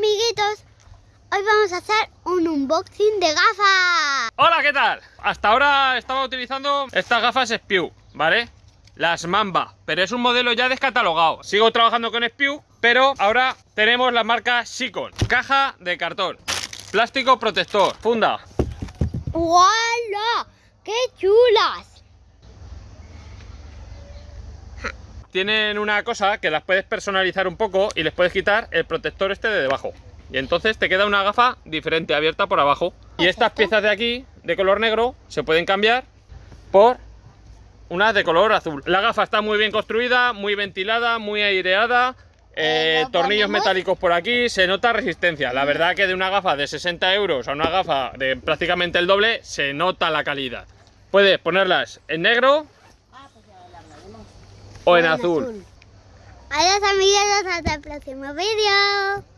amiguitos, hoy vamos a hacer un unboxing de gafas. Hola, ¿qué tal? Hasta ahora estaba utilizando estas gafas Spew, ¿vale? Las Mamba, pero es un modelo ya descatalogado. Sigo trabajando con Spew, pero ahora tenemos la marca Sikon. Caja de cartón, plástico protector, funda. ¡Hola! ¡Qué chulas! Tienen una cosa que las puedes personalizar un poco y les puedes quitar el protector este de debajo. Y entonces te queda una gafa diferente, abierta por abajo. Y estas piezas de aquí, de color negro, se pueden cambiar por unas de color azul. La gafa está muy bien construida, muy ventilada, muy aireada. Eh, eh, ¿lo tornillos metálicos por aquí, se nota resistencia. La verdad que de una gafa de 60 euros a una gafa de prácticamente el doble, se nota la calidad. Puedes ponerlas en negro o en azul. Adiós amiguitos, hasta el próximo vídeo.